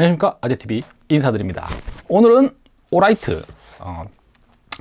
안녕하십니까? 아재TV 인사드립니다. 오늘은 Olight. 어,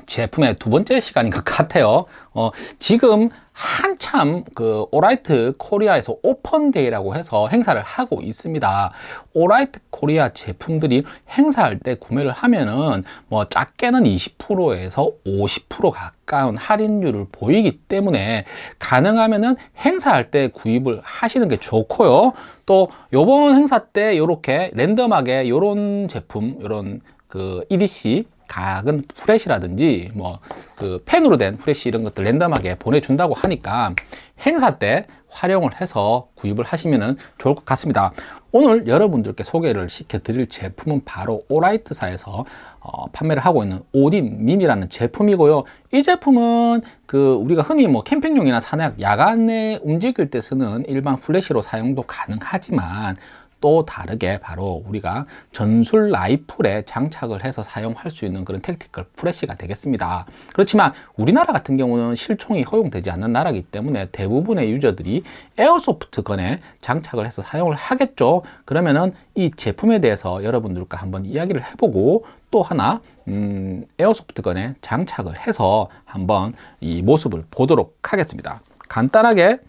제품의 두 번째 시간인 것 같아요. 어, 지금 한참 그 Olight Korea에서 O-Fan Day라고 해서 행사를 하고 있습니다. Olight Korea 제품들이 행사할 때 구매를 하면은 뭐 작게는 20%에서 50% 가까운 할인율을 보이기 때문에 가능하면은 행사할 때 구입을 하시는 게 좋고요. 또 요번 행사 때 이렇게 랜덤하게 요런 제품 요런 그 EDC 작은 플래시라든지 뭐 그 펜으로 된 플래시 이런 것들 랜덤하게 보내준다고 하니까 행사 때 활용을 해서 구입을 하시면 좋을 것 같습니다. 오늘 여러분들께 소개를 시켜 드릴 제품은 바로 Olight사에서 어, 판매를 하고 있는 Odin Mini라는 제품이고요. 이 제품은 그 우리가 흔히 뭐 캠핑용이나 산악 야간에 움직일 때 쓰는 일반 플래시로 사용도 가능하지만 또 다르게 바로 우리가 전술 라이플에 장착을 해서 사용할 수 있는 그런 tactical 플래시가 되겠습니다. 그렇지만 우리나라 같은 경우는 실총이 허용되지 않는 나라이기 때문에 대부분의 유저들이 airsoft gun에 장착을 해서 사용을 하겠죠. 그러면은 이 제품에 대해서 여러분들과 한번 이야기를 해보고 또 하나 음, airsoft gun에 장착을 해서 한번 이 모습을 보도록 하겠습니다. 간단하게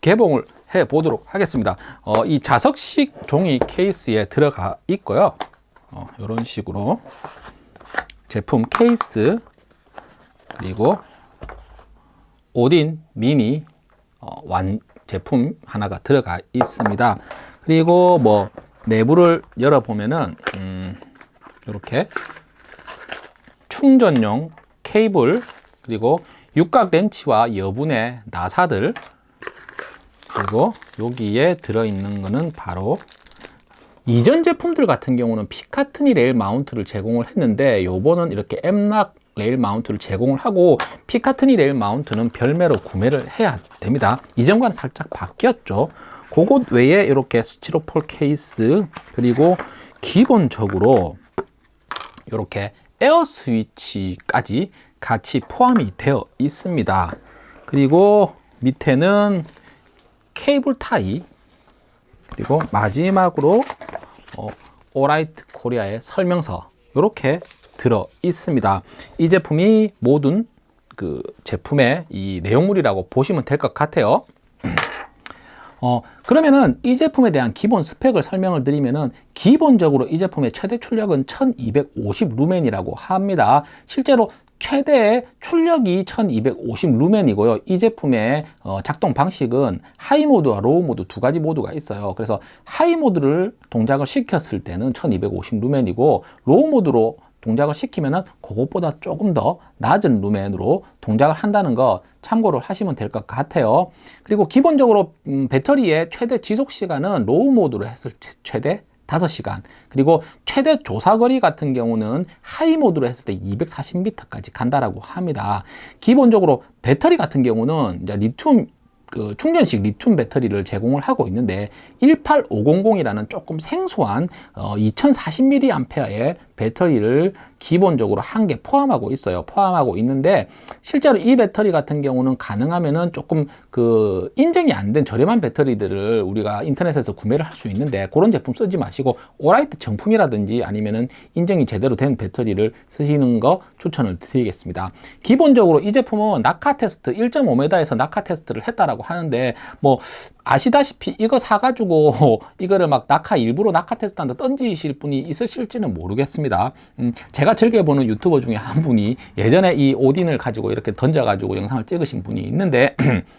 개봉을 해 보도록 하겠습니다. 어, 이 자석식 종이 케이스에 들어가 있고요. 어, 이런 식으로 제품 케이스 그리고 오딘 미니 어, 완 제품 하나가 들어가 있습니다. 그리고 뭐 내부를 열어 보면은 음, 이렇게 충전용 케이블 그리고 육각 렌치와 여분의 나사들 그리고 여기에 들어있는 것은 바로 이전 제품들 같은 경우는 Picatinny rail mount를 제공을 했는데 요번은 이렇게 M-LOK rail mount를 제공을 하고 Picatinny rail mount는 별매로 구매를 해야 됩니다. 이전과는 살짝 바뀌었죠. 그것 외에 이렇게 스티로폴 케이스 그리고 기본적으로 이렇게 에어 스위치까지 같이 포함이 되어 있습니다. 그리고 밑에는 케이블 타이 그리고 마지막으로 어, Olight Korea의 설명서 이렇게 들어 있습니다. 이 제품이 모든 그 제품의 이 내용물이라고 보시면 될 것 같아요. 어, 그러면은 이 제품에 대한 기본 스펙을 설명을 드리면은 기본적으로 이 제품의 최대 출력은 1250 루멘이라고 합니다. 실제로 최대 출력이 1250 루멘이고요. 이 제품의 어, 작동 방식은 high mode와 low mode 두 가지 모드가 있어요. 그래서 high mode를 동작을 시켰을 때는 1250 루멘이고 low mode로 동작을 시키면 그것보다 조금 더 낮은 루멘으로 동작을 한다는 거 참고를 하시면 될 것 같아요. 그리고 기본적으로 음, 배터리의 최대 지속 시간은 low mode로 했을 최대 5시간. 그리고 최대 조사거리 같은 경우는 high mode로 했을 때 240m까지 간다라고 합니다. 기본적으로 배터리 같은 경우는 이제 리튬 그 충전식 리튬 배터리를 제공을 하고 있는데 18500이라는 조금 생소한 어, 2040mAh의 배터리를 기본적으로 한 개 포함하고 있어요. 포함하고 있는데 실제로 이 배터리 같은 경우는 가능하면은 조금 그 인증이 안 된 저렴한 배터리들을 우리가 인터넷에서 구매를 할 수 있는데 그런 제품 쓰지 마시고 오라이트 정품이라든지 아니면은 인증이 제대로 된 배터리를 쓰시는 거 추천을 드리겠습니다. 기본적으로 이 제품은 낙하 테스트 1.5m에서 낙하 테스트를 했다라고 하는데 뭐 아시다시피 이거 사가지고 이거를 막 낙하 일부러 낙하 테스트한다 던지실 분이 있으실지는 모르겠습니다. 음, 제가 즐겨보는 유튜버 중에 한 분이 예전에 이 오딘을 가지고 이렇게 던져가지고 영상을 찍으신 분이 있는데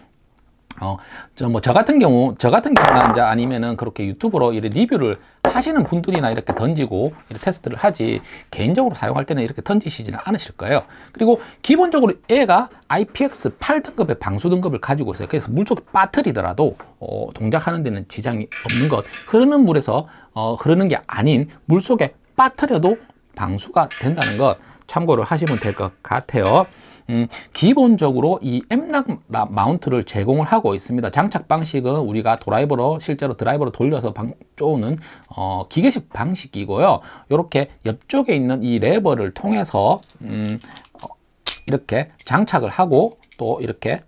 어, 저, 뭐, 저 같은 경우, 저 같은 경우나 이제 아니면은 그렇게 유튜브로 이렇게 리뷰를 하시는 분들이나 이렇게 던지고 이렇게 테스트를 하지, 개인적으로 사용할 때는 이렇게 던지시지는 않으실 거예요. 그리고 기본적으로 얘가 IPX 8등급의 방수 등급을 가지고 있어요. 그래서 물속에 빠뜨리더라도, 어, 동작하는 데는 지장이 없는 것. 흐르는 물에서, 어, 흐르는 게 아닌 물속에 빠뜨려도 방수가 된다는 것 참고를 하시면 될 것 같아요. 음, 기본적으로 이 M-LOK mount를 제공을 하고 있습니다. 장착 방식은 우리가 드라이버로 실제로 드라이버로 돌려서 방, 쪼는 어, 기계식 방식이고요. 이렇게 옆쪽에 있는 이 레버를 통해서 음, 어, 이렇게 장착을 하고 또 이렇게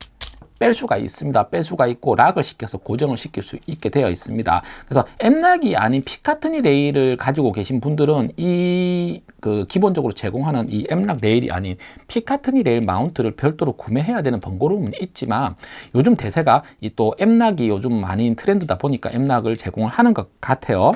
뺄 수가 있습니다. 뺄 수가 있고 lock을 시켜서 고정을 시킬 수 있게 되어 있습니다. 그래서 M-LOK이 아닌 Picatinny rail을 가지고 계신 분들은 이 그 기본적으로 제공하는 이 M-LOK rail이 아닌 피카트니 레일 마운트를 별도로 구매해야 되는 번거로움은 있지만 요즘 대세가 이 또 M락이 요즘 많이 트렌드다 보니까 M락을 제공을 하는 것 같아요.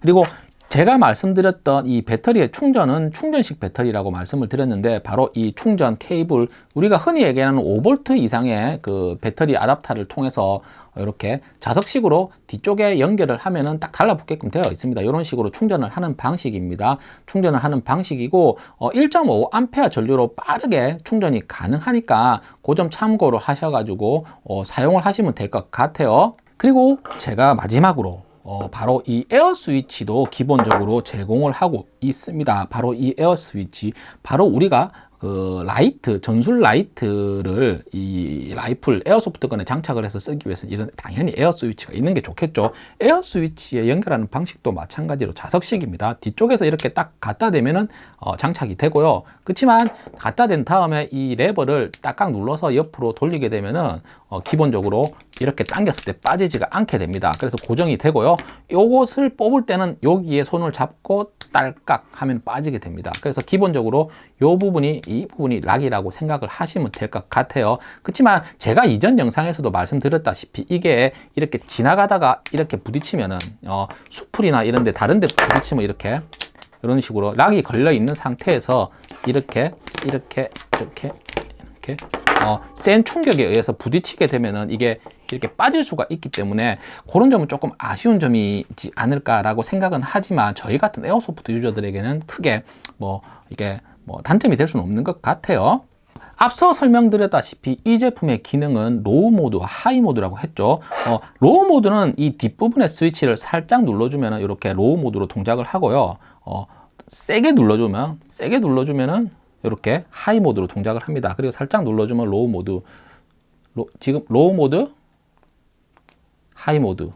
그리고 제가 말씀드렸던 이 배터리의 충전은 충전식 배터리라고 말씀을 드렸는데 바로 이 충전 케이블 우리가 흔히 얘기하는 5V 이상의 그 배터리 아답터를 통해서 이렇게 자석식으로 뒤쪽에 연결을 하면은 딱 달라붙게끔 되어 있습니다. 이런 식으로 충전을 하는 방식입니다. 충전을 하는 방식이고 어, 1.5A 전류로 빠르게 충전이 가능하니까 그 점 참고로 하셔가지고 어, 사용을 하시면 될 것 같아요. 그리고 제가 마지막으로 어, 바로 이 에어 스위치도 기본적으로 제공을 하고 있습니다. 바로 이 에어 스위치, 바로 우리가 그 라이트, 전술 라이트를 이 라이플 airsoft gun에 장착을 해서 쓰기 위해서 이런 당연히 에어 스위치가 있는 게 좋겠죠. 에어 스위치에 연결하는 방식도 마찬가지로 자석식입니다. 뒤쪽에서 이렇게 딱 갖다 대면은 어, 장착이 되고요. 그렇지만 갖다 댄 다음에 이 레버를 딱딱 눌러서 옆으로 돌리게 되면은 어, 기본적으로 이렇게 당겼을 때 빠지지가 않게 됩니다. 그래서 고정이 되고요. 요것을 뽑을 때는 여기에 손을 잡고 딸깍 하면 빠지게 됩니다. 그래서 기본적으로 이 부분이 이 부분이 lock이라고 생각을 하시면 될 것 같아요. 그렇지만 제가 이전 영상에서도 말씀드렸다시피 이게 이렇게 지나가다가 이렇게 부딪히면은 어, 수풀이나 이런 데 다른 데 부딪히면 이렇게 이런 식으로 lock이 걸려 있는 상태에서 이렇게 이렇게 이렇게 이렇게 어, 센 충격에 의해서 부딪히게 되면은 이게 이렇게 빠질 수가 있기 때문에 그런 점은 조금 아쉬운 점이지 않을까라고 생각은 하지만 저희 같은 airsoft 유저들에게는 크게 뭐 이게 뭐 단점이 될 수는 없는 것 같아요. 앞서 설명드렸다시피 이 제품의 기능은 low 모드와 high 모드라고 했죠. 어, low 모드는 이 뒷부분의 스위치를 살짝 눌러주면 이렇게 low 모드로 동작을 하고요. 어, 세게 눌러주면 세게 눌러주면은 이렇게 high 모드로 동작을 합니다. 그리고 살짝 눌러주면 low 모드 로, 지금 low 모드 high 모드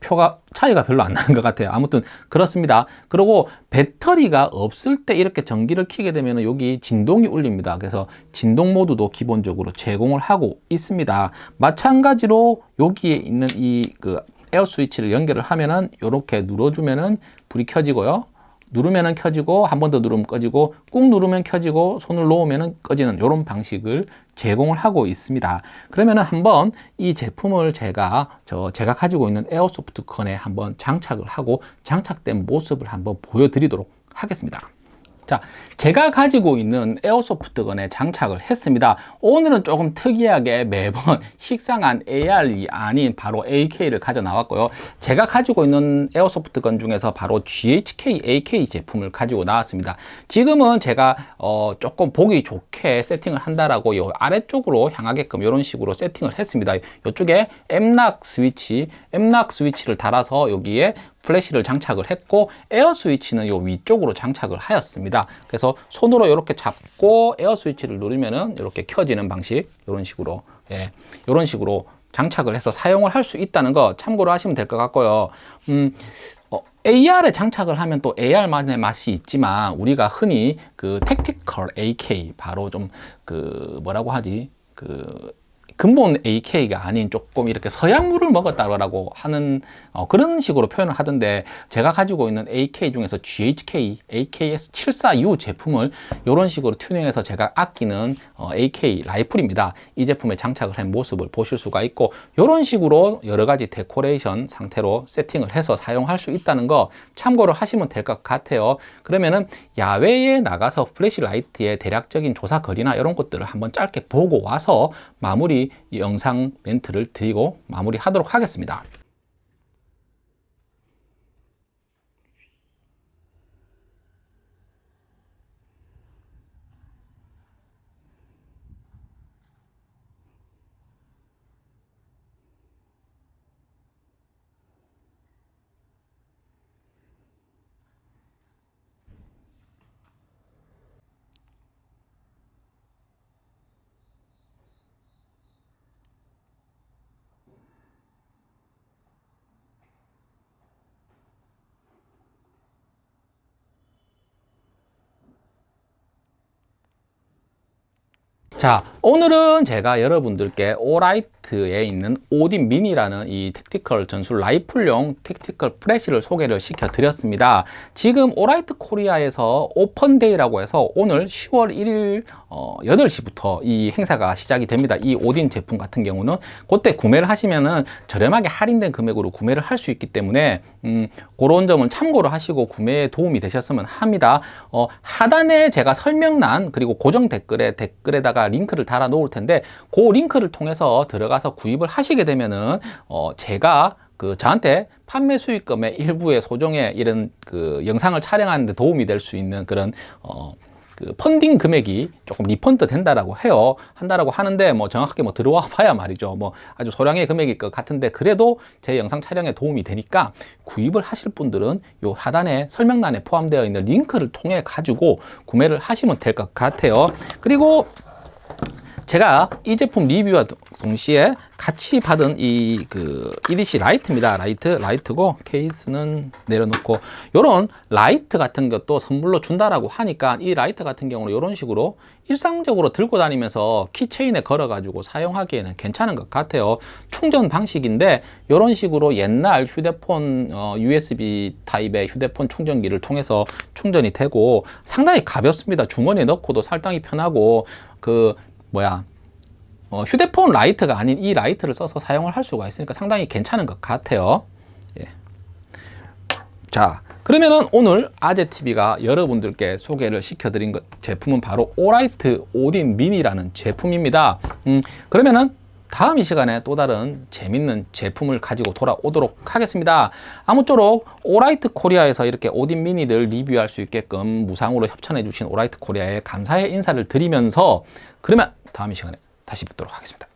표가 차이가 별로 안 나는 것 같아요. 아무튼 그렇습니다. 그리고 배터리가 없을 때 이렇게 전기를 켜게 되면 여기 진동이 울립니다. 그래서 진동 모드도 기본적으로 제공을 하고 있습니다. 마찬가지로 여기에 있는 이 그 에어 스위치를 연결을 하면은 이렇게 눌러주면은 불이 켜지고요 누르면 켜지고 한 번 더 누르면 꺼지고 꾹 누르면 켜지고 손을 놓으면 꺼지는 이런 방식을 제공을 하고 있습니다. 그러면 한번 이 제품을 제가 저 제가 가지고 있는 airsoft gun에 한번 장착을 하고 장착된 모습을 한번 보여드리도록 하겠습니다 자, 제가 가지고 있는 에어소프트건에 장착을 했습니다. 오늘은 조금 특이하게 매번 식상한 AR이 아닌 바로 AK를 가져 나왔고요. 제가 가지고 있는 에어소프트건 중에서 바로 GHK AK 제품을 가지고 나왔습니다. 지금은 제가 어, 조금 보기 좋게 세팅을 한다라고 요 아래쪽으로 향하게끔 이런 식으로 세팅을 했습니다. 이쪽에 M락 스위치, M락 스위치를 달아서 여기에 플래시를 장착을 했고 에어 스위치는 요 위쪽으로 장착을 하였습니다. 그래서 손으로 이렇게 잡고 에어 스위치를 누르면은 이렇게 켜지는 방식 이런 식으로 예, 이런 식으로 장착을 해서 사용을 할 수 있다는 거 참고로 하시면 될 것 같고요. 음, 어, AR에 장착을 하면 또 AR만의 맛이 있지만 우리가 흔히 그 tactical AK 바로 좀 그 뭐라고 하지? 그 근본 AK가 아닌 조금 이렇게 서양물을 먹었다라고 하는 어, 그런 식으로 표현을 하던데 제가 가지고 있는 AK 중에서 GHK AKS74U 제품을 이런 식으로 튜닝해서 제가 아끼는 어, AK 라이플입니다. 이 제품에 장착을 한 모습을 보실 수가 있고 이런 식으로 여러 가지 데코레이션 상태로 세팅을 해서 사용할 수 있다는 거 참고로 하시면 될 것 같아요. 그러면은 야외에 나가서 flashlight의 대략적인 조사 거리나 이런 것들을 한번 짧게 보고 와서 마무리 영상 멘트를 드리고 마무리하도록 하겠습니다. 자 오늘은 제가 여러분들께 오라이트 에 있는 오딘 미니라는 이 tactical 전술 라이플용 tactical 플래시를 소개를 시켜 드렸습니다. 지금 오라이트 코리아에서 open day라고 해서 오늘 10월 1일 어, 8시부터 이 행사가 시작이 됩니다. 이 오딘 제품 같은 경우는 그때 구매를 하시면은 저렴하게 할인된 금액으로 구매를 할 수 있기 때문에 음, 그런 점은 참고를 하시고 구매에 도움이 되셨으면 합니다. 어, 하단에 제가 설명란 그리고 고정 댓글에 댓글에다가 링크를 달아 놓을 텐데 그 링크를 통해서 들어가 서 구입을 하시게 되면은 어, 제가 그 저한테 판매 수익금의 일부의 소정의 이런 그 영상을 촬영하는 데 도움이 될 수 있는 그런 어, 그 펀딩 금액이 조금 refund 된다라고 해요. 한다라고 하는데 뭐 정확하게 뭐 들어와 봐야 말이죠. 뭐 아주 소량의 금액일 것 같은데 그래도 제 영상 촬영에 도움이 되니까 구입을 하실 분들은 요 하단에 설명란에 포함되어 있는 링크를 통해 가지고 구매를 하시면 될 것 같아요. 그리고 제가 이 제품 리뷰와 동시에 같이 받은 이 그 EDC 라이트입니다. 라이트, 라이트고 케이스는 내려놓고 요런 라이트 같은 것도 선물로 준다라고 하니까 이 라이트 같은 경우는 이런 식으로 일상적으로 들고 다니면서 keychain에 걸어 가지고 사용하기에는 괜찮은 것 같아요. 충전 방식인데 이런 식으로 옛날 휴대폰 어, USB 타입의 휴대폰 충전기를 통해서 충전이 되고 상당히 가볍습니다. 주머니에 넣고도 상당히 편하고 그 뭐야 어, 휴대폰 라이트가 아닌 이 라이트를 써서 사용을 할 수가 있으니까 상당히 괜찮은 것 같아요. 예. 자 그러면은 오늘 아재TV가 여러분들께 소개를 시켜드린 것, 제품은 바로 오라이트 오딘 미니라는 제품입니다. 음, 그러면은 다음 이 시간에 또 다른 재밌는 제품을 가지고 돌아오도록 하겠습니다. 아무쪼록 오라이트 코리아에서 이렇게 오딘 미니들 리뷰할 수 있게끔 무상으로 협찬해 주신 오라이트 코리아에 감사의 인사를 드리면서 그러면 다음 이 시간에 다시 뵙도록 하겠습니다.